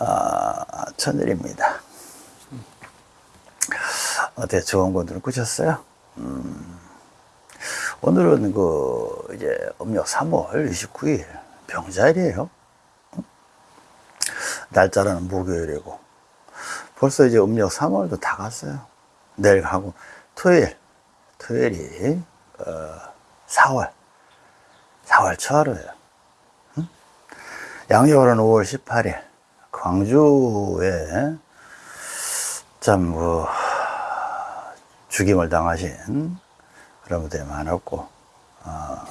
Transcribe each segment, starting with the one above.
어, 천일입니다. 어떻게 좋은 곳을 꾸셨어요? 음, 오늘은 그 이제 음력 3월 29일 병자일이에요. 날짜는 목요일이고 벌써 이제 음력 3월도 다 갔어요. 내일 가고 토요일 토요일이 어, 4월 4월 초하루예요. 응? 양력으로는 5월 18일 광주에 참 뭐 죽임을 당하신 그런 분들이 많았고 어,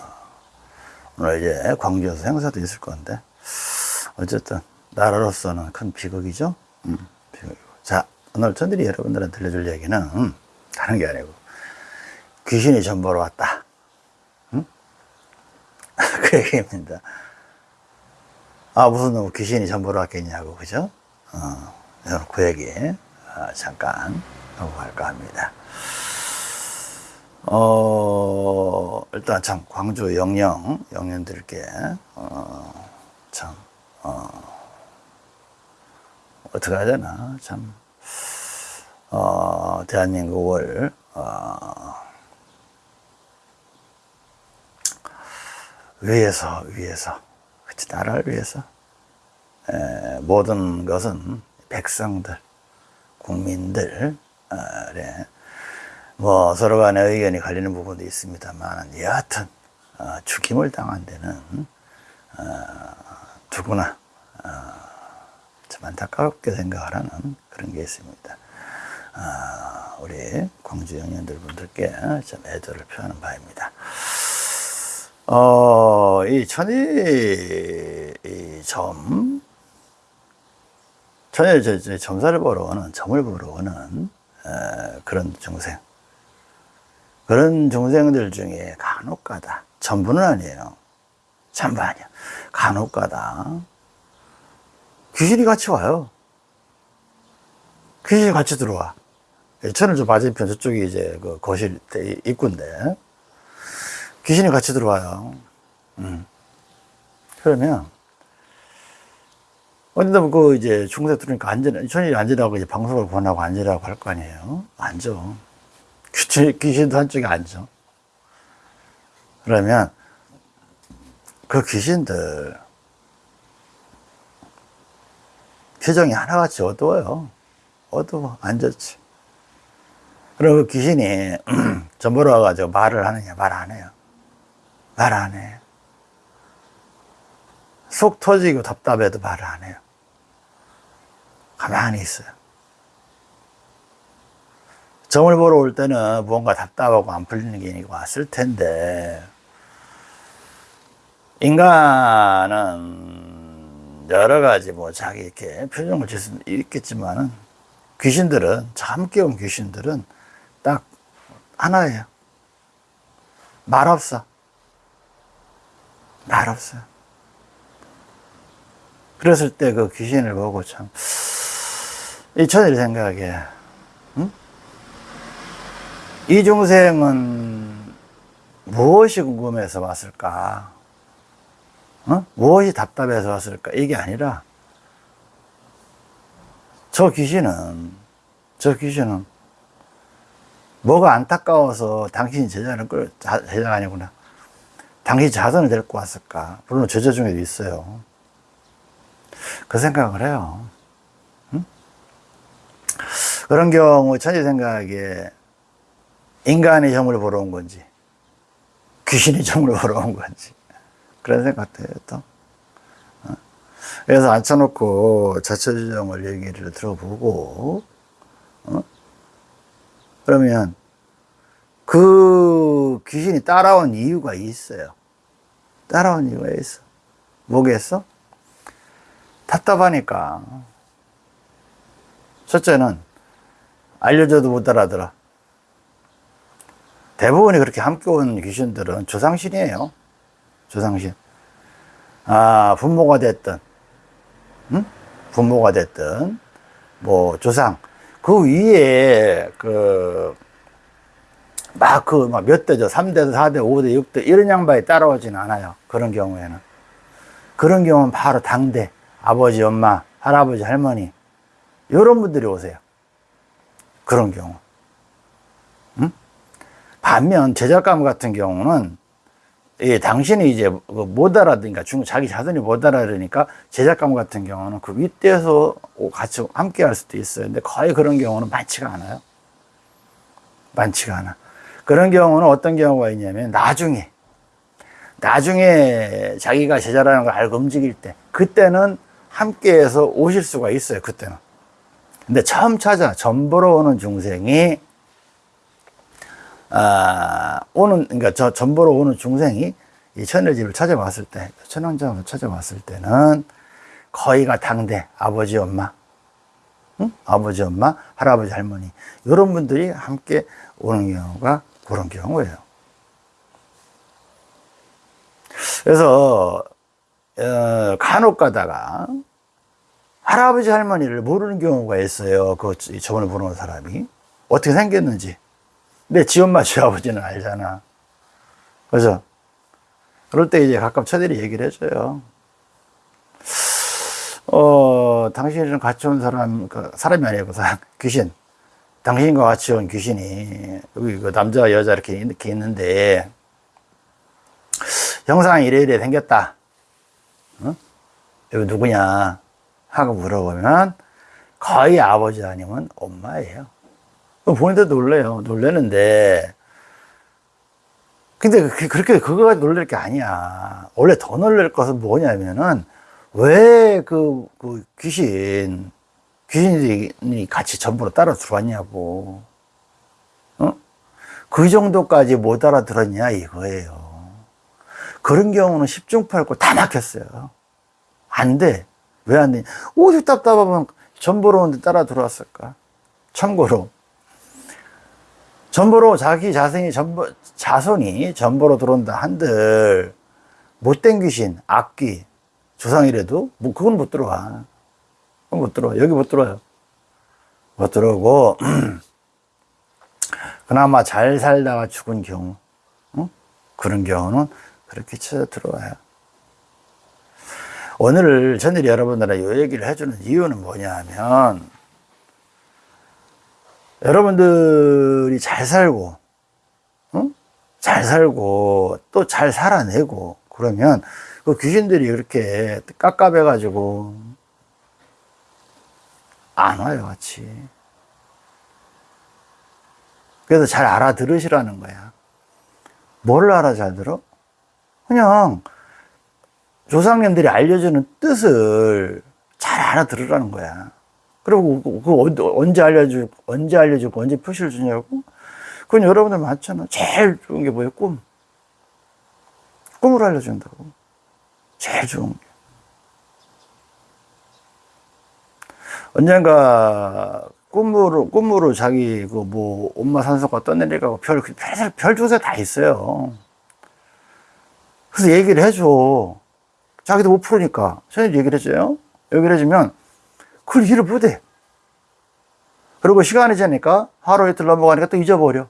오늘 이제 광주에서 행사도 있을 건데 어쨌든 나라로서는 큰 비극이죠. 음, 비극이고. 자 오늘 저들이 여러분들한테 들려줄 얘기는 음, 다른 게 아니고 귀신이 전보러 왔다. 음? 그 얘기입니다. 아 무슨 놈 귀신이 전보러 왔겠냐고 그죠? 어, 그 얘기 어, 잠깐 하고 갈까 합니다. 어, 일단 참, 광주 영영, 영년들께, 어, 참, 어, 어떻게 해야 되나, 참, 어, 대한민국을, 어, 위해서, 위해서, 그치, 나라를 위해서, 에, 모든 것은 백성들, 국민들, 어, 그래. 뭐 서로 간에 의견이 갈리는 부분도 있습니다만 여하튼 어, 죽임을 당한 데는 어, 누구나 어, 참 안타깝게 생각을 하는 그런 게 있습니다. 어, 우리 광주 영년들 분들께 좀 애도를 표하는 바입니다. 어, 이 천이 이 점, 저, 저 점사를 보러 오는 점을 보러 오는 어, 그런 중생. 그런 중생들 중에 간혹가다. 전부는 아니에요. 전부 아니야. 간혹가다. 귀신이 같이 와요. 귀신이 같이 들어와. 천을 좀 맞은편 저쪽이 이제 그 거실 입구인데 귀신이 같이 들어와요. 음. 그러면 어딘가 그 이제 중세 들으니까 앉으 천이 앉으라고 이제 방송을 권하고 앉으라고 할 거 아니에요 앉아 귀신도 한쪽에 앉아. 그러면 그 귀신들 표정이 하나같이 어두워요. 어두워. 앉았지. 그리고 그 귀신이 전보러 와가지고 말을 하느냐, 말 안 해요. 말 안 해. 속 터지고 답답해도 말을 안 해요. 가만히 있어요. 점을 보러 올 때는 무언가 답답하고 안 풀리는 게 왔을 텐데 인간은 여러 가지 뭐 자기 이렇게 표정을 짓수 있겠지만은 귀신들은 참 깨운 귀신들은 딱 하나예요. 말 없어. 말 없어요. 그랬을 때 그 귀신을 보고 참, 이 천일 생각에, 응? 이 중생은 무엇이 궁금해서 왔을까? 어? 무엇이 답답해서 왔을까? 이게 아니라 저 귀신은 저 귀신은 뭐가 안타까워서 당신이 제자를 끌 제자가 아니구나. 당신 자손을 데리고 왔을까? 물론 제자 중에도 있어요. 그 생각을 해요. 응? 그런 경우 천지 생각에 인간의 점을 보러 온 건지 귀신의 점을 보러 온 건지 그런 생각도 해요 또 어? 그래서 앉혀놓고 자처지정을 얘기를 들어보고 어? 그러면 그 귀신이 따라온 이유가 있어요 따라온 이유가 있어 뭐겠어? 답답하니까 첫째는 알려줘도 못 알아들어 대부분이 그렇게 함께 온 귀신들은 조상신이에요. 조상신. 아, 부모가 됐든, 응? 부모가 됐든, 뭐, 조상. 그 위에, 그, 막, 그, 막 몇 대죠? 3대, 4대, 5대, 6대, 이런 양반이 따라오진 않아요. 그런 경우에는. 그런 경우는 바로 당대, 아버지, 엄마, 할아버지, 할머니, 이런 분들이 오세요. 그런 경우. 응? 반면 제작감 같은 경우는 예, 당신이 이제 그못 알아듣니까 중 자기 자손이 못 알아들으니까 제작감 같은 경우는 그 윗대에서 같이 함께 할 수도 있어요. 근데 거의 그런 경우는 많지가 않아요. 많지가 않아. 그런 경우는 어떤 경우가 있냐면 나중에 나중에 자기가 제자라는 걸 알고 움직일 때 그때는 함께해서 오실 수가 있어요. 그때는. 근데 처음 찾아 전보러 오는 중생이 아, 오는, 그러니까 저 전보로 오는 중생이 이 천일집을 찾아왔을 때, 천왕장을 찾아왔을 때는 거의가 당대, 아버지, 엄마, 응? 아버지, 엄마, 할아버지, 할머니, 이런 분들이 함께 오는 경우가 그런 경우예요. 그래서, 어, 간혹 가다가 할아버지, 할머니를 모르는 경우가 있어요. 그 저번에 보는 사람이. 어떻게 생겼는지. 근데 지 엄마, 지 아버지는 알잖아. 그래서, 그럴 때 이제 가끔 처들이 얘기를 해줘요. 어, 당신이랑 같이 온 사람, 그 사람이 아니고, 사- 귀신. 당신과 같이 온 귀신이, 여기 그 남자와 여자 이렇게, 이렇게 있는데, 형상이 이래 이래 생겼다. 어? 여기 누구냐? 하고 물어보면, 거의 아버지 아니면 엄마예요. 그럼 본인도 놀래요. 놀래는데, 근데 그- 그렇게 그거가 놀랄 게 아니야. 원래 더 놀랄 것은 뭐냐면은, 왜 그, 그 귀신, 귀신이 같이 전부로 따라 들어왔냐고. 어? 그 정도까지 못 알아들었냐, 이거예요. 그런 경우는 10중 8구 다 막혔어요. 안 돼. 왜안 돼? 오죽 답답하면 전보로 오는데 따라 들어왔을까? 참고로. 전보로 자기 자생이 전보, 자손이 전보로 들어온다 한들 못된 귀신, 악귀, 조상이라도 뭐 그건 못 들어와. 그건 못 들어와. 여기 못 들어와요. 못 들어오고 그나마 잘 살다가 죽은 경우 어? 그런 경우는 그렇게 찾아 들어와요. 오늘 저는 여러분들의 이 얘기를 해주는 이유는 뭐냐 하면 여러분들이 잘 살고, 어? 잘 살고, 또 잘 살아내고, 그러면 그 귀신들이 그렇게 깝깝해 가지고, 안 와요, 같이. 그래서 잘 알아들으시라는 거야. 뭘 알아 잘 들어? 그냥 조상님들이 알려주는 뜻을 잘 알아들으라는 거야. 그리고 그- 그 언- 언제 알려주고 언제 알려주고 언제 표시를 주냐고? 그건 여러분들 많잖아. 제일 좋은 게 뭐예요? 꿈. 꿈을 알려준다고. 제일 좋은 게. 언젠가 꿈으로 꿈으로 자기 그 뭐 엄마 산소가 떠내려가고 별, 별, 별 조세 다 있어요. 그래서 얘기를 해줘. 자기도 못 풀으니까. 저희 얘기를 해줘요. 얘기를 해주면 그걸 이해를 못해. 그리고 시간이 지나니까 하루 이틀 넘어가니까 또 잊어버려.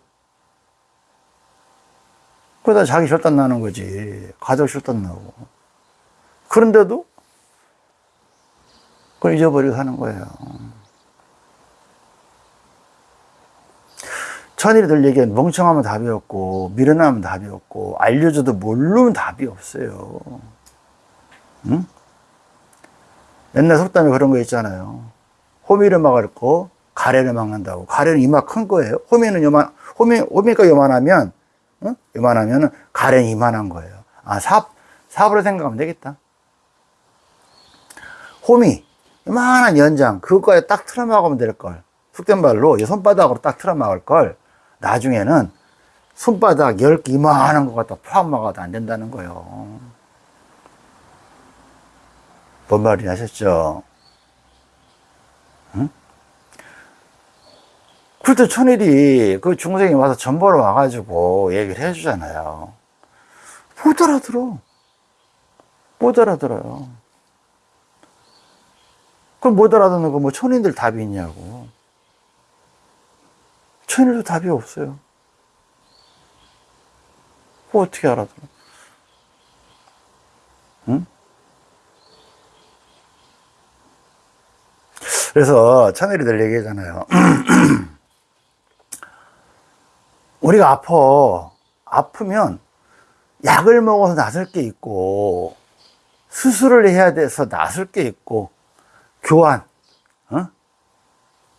그러다 자기 절단 나는 거지. 가족 절단 나고. 그런데도 그걸 잊어버리고 사는 거예요. 천일이들 얘기는 멍청하면 답이 없고, 미련하면 답이 없고, 알려줘도 모르면 답이 없어요. 응? 옛날 속담에 그런 거 있잖아요. 호미를 막을 거, 가래를 막는다고. 가래는 이마 큰 거예요. 호미는 요만, 호미, 호미가 요만하면, 응? 요만하면 가래는 이만한 거예요. 아, 삽, 삽으로 생각하면 되겠다. 호미, 요만한 연장, 그거에 딱 틀어막으면 될 걸. 속된 말로 이 손바닥으로 딱 틀어막을 걸, 나중에는 손바닥 10개 이만한 거 갖다 포함 막아도 안 된다는 거예요. 뭔 말이 하셨죠? 응? 그때 천일이 그 중생이 와서 전보러 와가지고 얘기를 해주잖아요. 못 알아들어. 못 알아들어요. 그럼 못 알아듣는 거 뭐 천인들 답이 있냐고. 천일도 답이 없어요. 뭐 어떻게 알아들어? 그래서 천일이들 얘기하잖아요. 우리가 아파. 아프면 약을 먹어서 나설 게 있고, 수술을 해야 돼서 나설 게 있고, 교환, 어?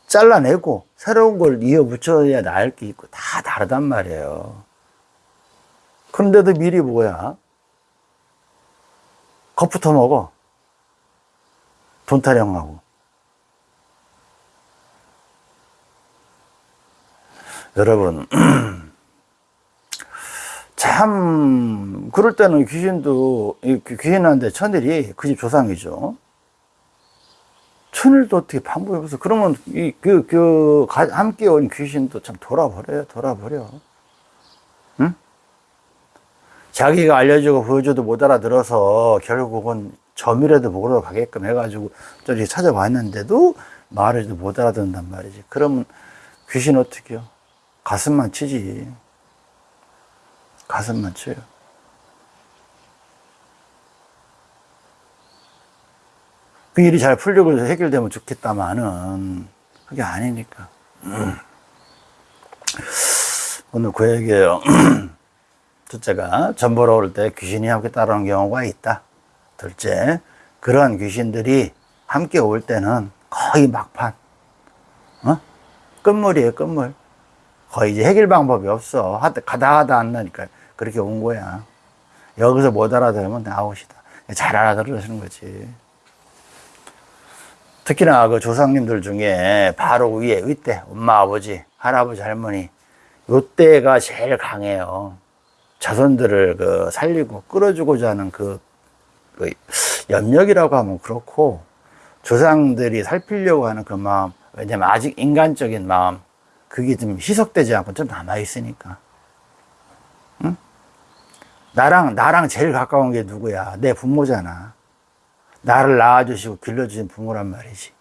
잘라내고, 새로운 걸 이어 붙여야 나을 게 있고, 다 다르단 말이에요. 그런데도 미리 뭐야? 겁부터 먹어. 돈 타령하고. 여러분, 참, 그럴 때는 귀신도, 이 귀신한테 천일이 그 집 조상이죠. 천일도 어떻게 없어. 그러면 이, 그, 그, 가- 함께 온 귀신도 참 돌아버려요, 돌아버려. 응? 자기가 알려주고 보여줘도 못 알아들어서 결국은 점이라도 먹으러 가게끔 해가지고 저리 찾아봤는데도 말을 못 알아듣는단 말이지. 그러면 귀신 어떻게요? 가슴만 치지. 가슴만 쳐요. 그 일이 잘 풀리고 해결되면 좋겠다마는 그게 아니니까. 음. 오늘 그 얘기예요. 첫째가 전 보러 올 때 귀신이 함께 따라오는 경우가 있다. 둘째, 그러한 귀신들이 함께 올 때는 거의 막판. 어? 끝물이에요, 끝물. 거의 이제 해결 방법이 없어. 가다 하다 안 나니까 그렇게 온 거야. 여기서 못 알아들으면 아웃이다. 잘 알아들으시는 거지. 특히나 그 조상님들 중에 바로 위에, 윗대, 엄마, 아버지, 할아버지, 할머니, 요때가 제일 강해요. 자손들을 그 살리고 끌어주고자 하는 그, 그 염력이라고 하면 그렇고, 조상들이 살피려고 하는 그 마음, 왜냐면 아직 인간적인 마음, 그게 좀 희석되지 않고 좀 남아있으니까. 응? 나랑, 나랑 제일 가까운 게 누구야? 내 부모잖아. 나를 낳아주시고 길러주신 부모란 말이지.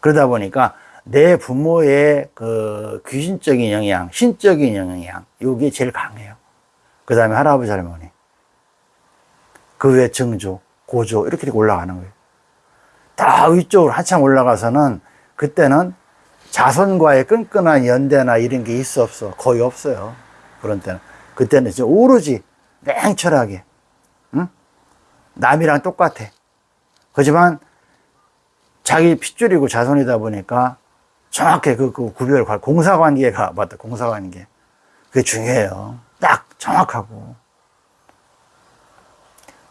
그러다 보니까 내 부모의 그 귀신적인 영향, 신적인 영향, 요게 제일 강해요. 그 다음에 할아버지, 할머니. 그 외에 증조, 고조, 이렇게 올라가는 거예요. 다 위쪽으로 한참 올라가서는 그때는 자손과의 끈끈한 연대나 이런 게 있어 없어? 거의 없어요. 그런 때는. 그때는 이제 오로지 냉철하게, 응? 남이랑 똑같아. 하지만 자기 핏줄이고 자손이다 보니까 정확히 그, 그 구별, 공사관계가, 맞다, 공사관계. 그게 중요해요. 딱 정확하고.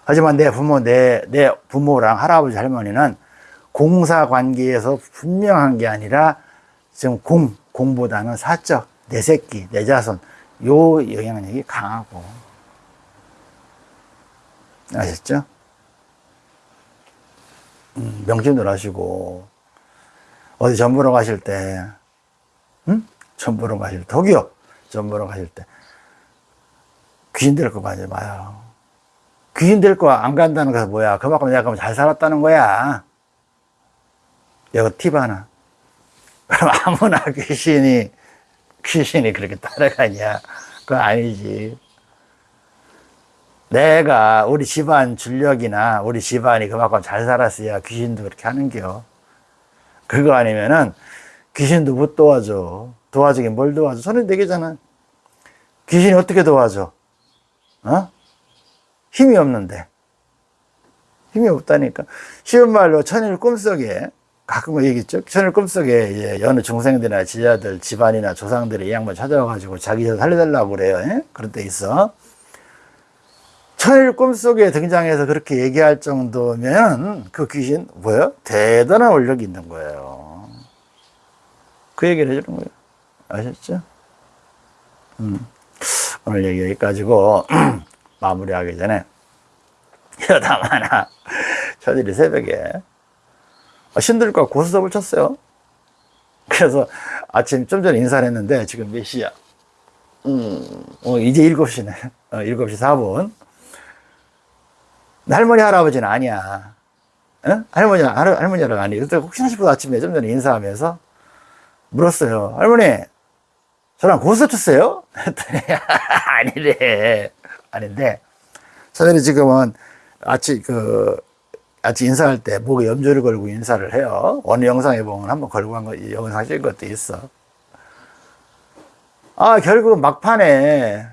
하지만 내 부모, 내, 내 부모랑 할아버지, 할머니는 공사관계에서 분명한 게 아니라 지금 공, 공보다는 사적, 내 새끼, 내 자손, 요 영향력이 강하고. 아셨죠? 음, 명심들 하시고, 어디 전 보러 가실 때, 응? 전 보러 가실 때, 독이요. 전 보러 가실 때, 귀신 될 거 가지 마요. 귀신 될 거 안 간다는 것은 뭐야? 그만큼 내가 잘 살았다는 거야. 이거 팁 하나. 그럼 아무나 귀신이, 귀신이 그렇게 따라가냐? 그거 아니지. 내가 우리 집안 줄력이나 우리 집안이 그만큼 잘 살았어야 귀신도 그렇게 하는겨. 그거 아니면은 귀신도 못 도와줘. 도와주긴 뭘 도와줘? 손이 네 개잖아. 귀신이 어떻게 도와줘? 어? 힘이 없는데. 힘이 없다니까. 쉬운 말로 천일 꿈속에 가끔 얘기했죠. 천일 꿈 속에 이제 여느 중생들이나 지자들, 집안이나 조상들이 이 양반 찾아와가지고 자기 살려달라고 그래요. 예? 그런 때 있어. 천일 꿈 속에 등장해서 그렇게 얘기할 정도면 그 귀신 뭐예요? 대단한 원력이 있는 거예요. 그 얘기를 해주는 거예요. 아셨죠? 음. 오늘 얘기 여기까지고 마무리하기 전에 여담 하나 저들이 새벽에 신들과 고스톱을 쳤어요. 그래서 아침 좀 전에 인사를 했는데 지금 몇 시야? 음, 어, 이제 7시네. 어, 7시 4분. 할머니, 할아버지는 아니야. 어? 할머니, 할, 할머니랑 아니. 그때 혹시나 싶어서 아침에 좀 전에 인사하면서 물었어요. 할머니, 저랑 고스톱 쳤어요? 아니래. 아닌데, 저들이 지금은 아침, 그, 같이 인사할 때 목에 염주를 걸고 인사를 해요. 어느 영상에 보면 한번 걸고 한 거, 이 영상 찍은 것도 있어. 아, 결국 막판에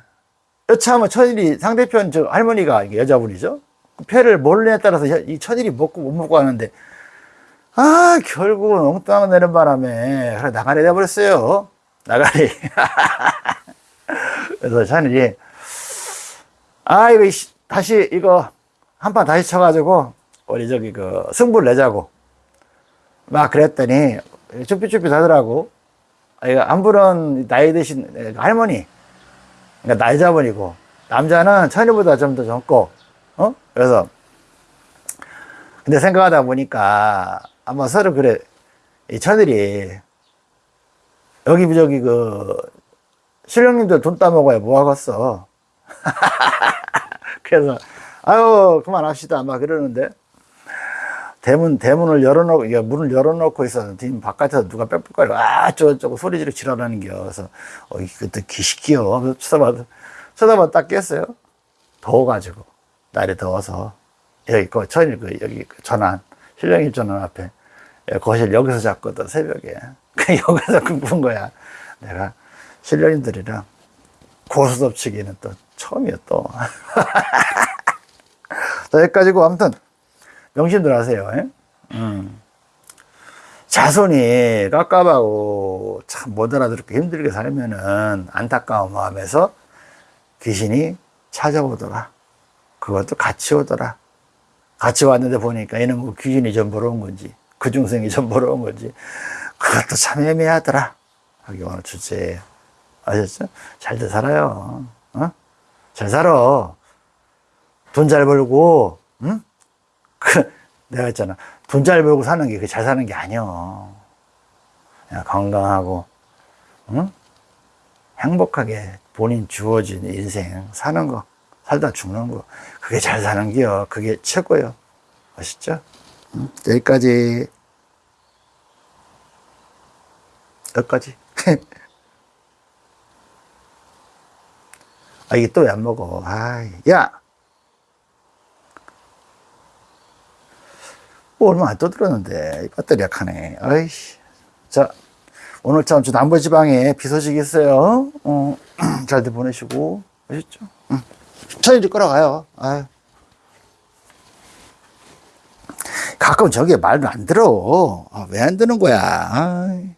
여차하면 천일이 상대편 저 할머니가 여자분이죠. 그 패를 몰래 따라서 여- 이 천일이 먹고 못 먹고 하는데 아, 결국은 엉뚱한 거 내는 바람에 그래 나가리 돼버렸어요. 나가리. 그래서 천일이 아, 이거 이- 다시 이거 한 판 다시 쳐가지고 우리 저기 그 승부를 내자고 막 그랬더니 쭈삣쭈삣 하더라고. 아, 이거 안 부른 나이 드신 할머니. 그러니까 나이자분이고 남자는 천일보다 좀 더 젊고 어 그래서 근데 생각하다 보니까 아마 서로 그래 이 천일이 여기 저기 그 신령님들 돈 따먹어야 뭐 하겠어 그래서 아유 그만합시다 아마 그러는데 대문 대문을 열어놓고 문을 열어놓고 뒷 바깥에서 누가 빽빽거리고 아 저저거 소리 지르고 지랄하는 겨 그래서 어 이것도 기시기요. 쳐다봐 쳐다봐 딱 깼어요. 더워가지고 날이 더워서. 여기 그 천일 그 여기 그 전환 신령님 전환 앞에. 예, 거실 여기서 잤거든 새벽에. 그 여기서 굶은 거야. 내가 신령님들이랑 고스톱 치기는 또 처음이야 또. 자, 여기까지고 아무튼 명심들 하세요. 예? 음. 자손이 깝깝하고 참 못 알아듣고 힘들게 살면은 안타까운 마음에서 귀신이 찾아오더라. 그것도 같이 오더라. 같이 왔는데 보니까 얘는 뭐 귀신이 좀 벌어온 건지, 그 중생이 좀 벌어온 건지, 그것도 참 애매하더라. 하기 오늘 주제에. 아셨죠? 잘들 살아요. 어? 잘 살아. 돈 잘 벌고, 응? 그, 내가 했잖아. 돈 잘 벌고 사는 게 그 잘 사는 게. 그냥 건강하고, 응? 행복하게 본인 주어진 인생 사는 거, 살다 죽는 거, 그게 잘 사는 게요. 그게 최고요. 아시죠? 응? 여기까지. 여기까지. 아, 이게 또 왜 안 먹어? 아이, 야! 얼마 안 떠들었는데, 이 배터리 약하네. 아이씨. 자, 오늘 참, 저 남부지방에 비 소식 있어요. 어, 잘들 보내시고. 아셨죠? 응. 천일이 끌어가요. 아유. 가끔 저게 말을 안 들어. 아, 왜안 듣는 거야? 아이.